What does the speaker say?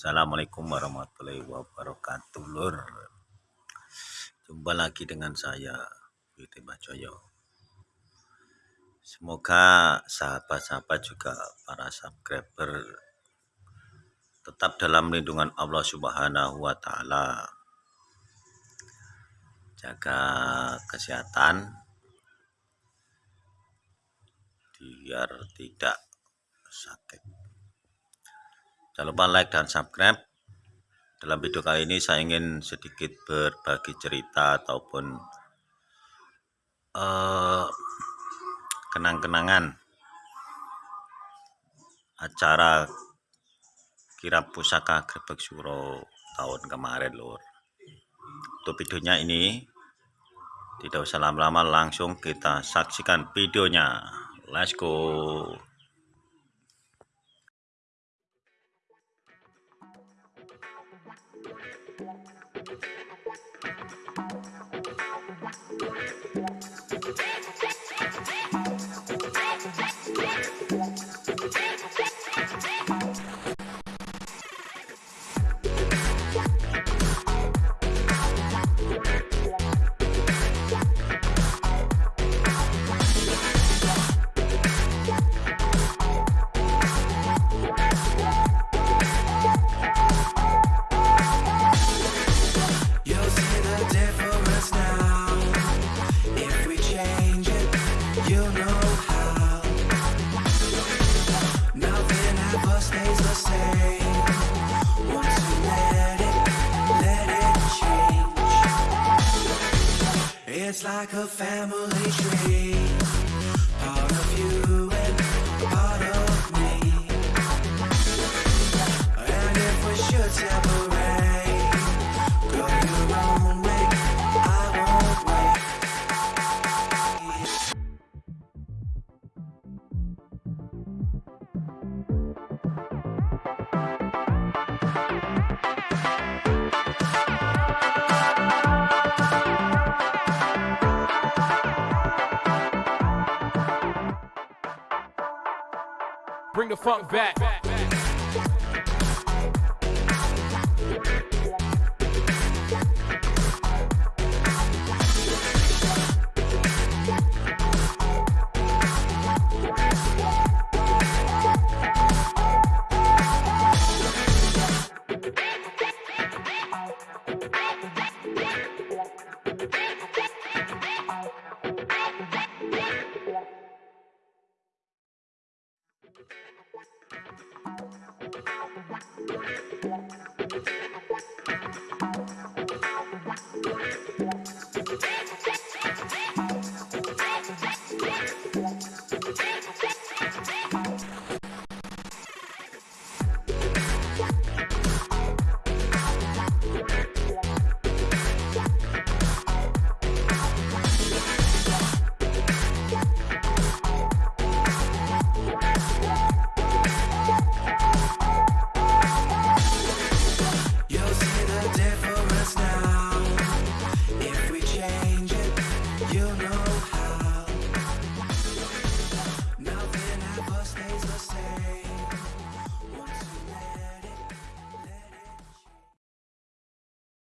Assalamualaikum warahmatullahi wabarakatuh lur. Jumpa lagi dengan saya Witi Bajoyo. Semoga sahabat-sahabat juga para subscriber Tetap dalam lindungan Allah subhanahu wa ta'ala. Jaga kesehatan Biar tidak sakit Jangan lupa like dan subscribe. Dalam video kali ini saya ingin sedikit berbagi cerita ataupun uh, kenang-kenangan acara kirap pusaka Grebek Suro tahun kemarin lur. Untuk videonya ini tidak usah lama-lama langsung kita saksikan videonya. Let's go. It's like a family tree. Bring the funk back.